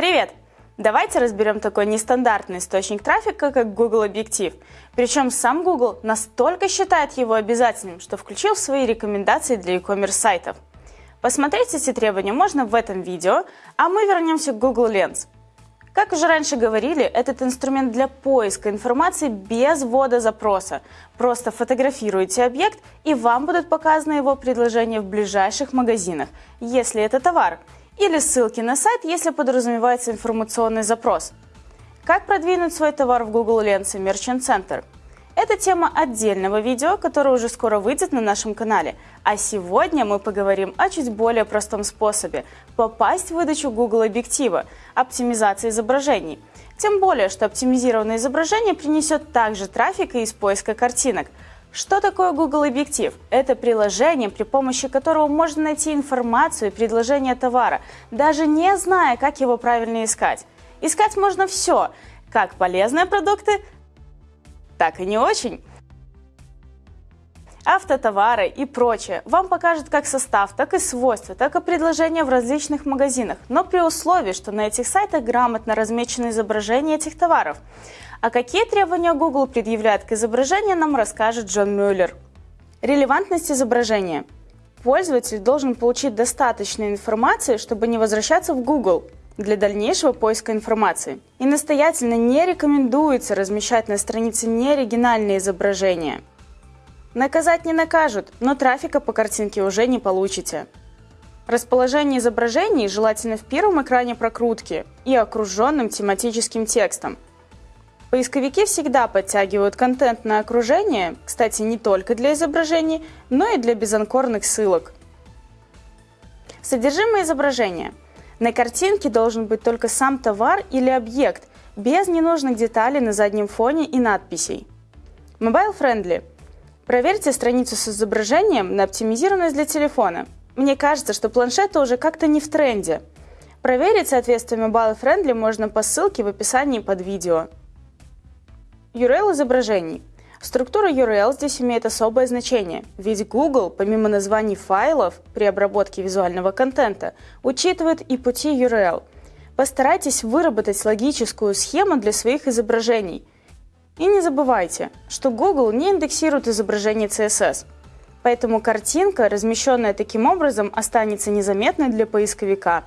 Привет! Давайте разберем такой нестандартный источник трафика, как Google Объектив. Причем сам Google настолько считает его обязательным, что включил свои рекомендации для e-commerce сайтов. Посмотреть эти требования можно в этом видео, а мы вернемся к Google Lens. Как уже раньше говорили, этот инструмент для поиска информации без ввода запроса. Просто фотографируете объект, и вам будут показаны его предложения в ближайших магазинах, если это товар – или ссылки на сайт, если подразумевается информационный запрос. Как продвинуть свой товар в Google Lens и Merchant Center? Это тема отдельного видео, которое уже скоро выйдет на нашем канале. А сегодня мы поговорим о чуть более простом способе попасть в выдачу Google объектива – оптимизации изображений. Тем более, что оптимизированное изображение принесет также трафик из поиска картинок – что такое Google Объектив? Это приложение, при помощи которого можно найти информацию и предложение товара, даже не зная, как его правильно искать. Искать можно все, как полезные продукты, так и не очень. Автотовары и прочее вам покажут как состав, так и свойства, так и предложения в различных магазинах, но при условии, что на этих сайтах грамотно размечено изображение этих товаров. А какие требования Google предъявляет к изображению, нам расскажет Джон Мюллер. Релевантность изображения. Пользователь должен получить достаточно информации, чтобы не возвращаться в Google для дальнейшего поиска информации. И настоятельно не рекомендуется размещать на странице неоригинальные изображения. Наказать не накажут, но трафика по картинке уже не получите. Расположение изображений желательно в первом экране прокрутки и окруженным тематическим текстом – Поисковики всегда подтягивают контент на окружение, кстати, не только для изображений, но и для безанкорных ссылок. Содержимое изображения. На картинке должен быть только сам товар или объект, без ненужных деталей на заднем фоне и надписей. Mobile Friendly. Проверьте страницу с изображением на оптимизированность для телефона. Мне кажется, что планшеты уже как-то не в тренде. Проверить соответствие Mobile Friendly можно по ссылке в описании под видео. URL изображений. Структура URL здесь имеет особое значение, ведь Google, помимо названий файлов при обработке визуального контента, учитывает и пути URL. Постарайтесь выработать логическую схему для своих изображений. И не забывайте, что Google не индексирует изображение CSS, поэтому картинка, размещенная таким образом, останется незаметной для поисковика.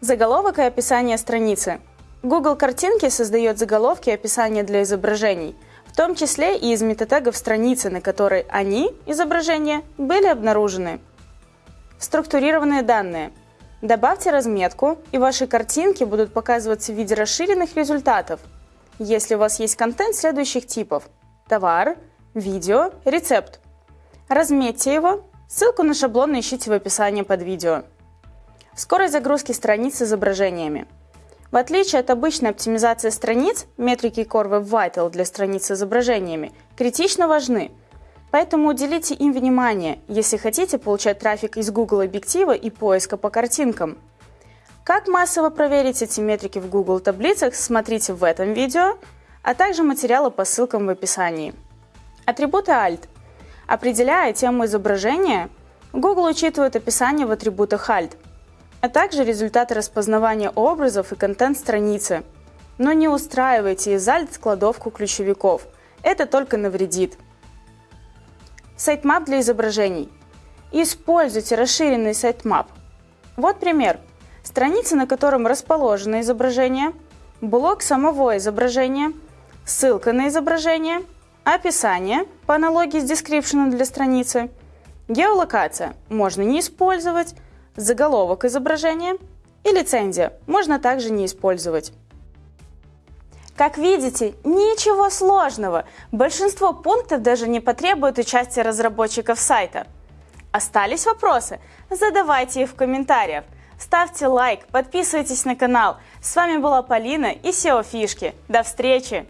Заголовок и описание страницы – Google картинки создает заголовки и описания для изображений, в том числе и из метатегов страницы, на которой они, изображения, были обнаружены. Структурированные данные. Добавьте разметку, и ваши картинки будут показываться в виде расширенных результатов, если у вас есть контент следующих типов – товар, видео, рецепт. Разметьте его, ссылку на шаблон ищите в описании под видео. Скорость загрузки страниц с изображениями – в отличие от обычной оптимизации страниц, метрики Core Web Vital для страниц с изображениями критично важны. Поэтому уделите им внимание, если хотите получать трафик из Google объектива и поиска по картинкам. Как массово проверить эти метрики в Google таблицах, смотрите в этом видео, а также материалы по ссылкам в описании. Атрибуты Alt. Определяя тему изображения, Google учитывает описание в атрибутах Alt – а также результаты распознавания образов и контент страницы. Но не устраивайте из Alt кладовку ключевиков. Это только навредит. Sitemap для изображений. Используйте расширенный sitemap. Вот пример. Страница, на котором расположено изображение, блок самого изображения, ссылка на изображение, описание по аналогии с description для страницы, геолокация можно не использовать, заголовок изображения и лицензия можно также не использовать. Как видите, ничего сложного. Большинство пунктов даже не потребует участия разработчиков сайта. Остались вопросы? Задавайте их в комментариях. Ставьте лайк, подписывайтесь на канал. С вами была Полина и SEO Фишки. До встречи!